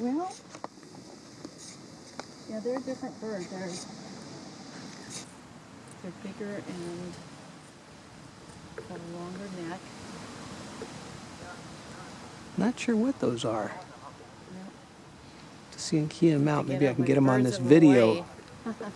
Well, yeah, they're a different bird. They're they're bigger and got a longer neck. Not sure what those are. Yep. To see and key them out. Maybe I can get them on this video.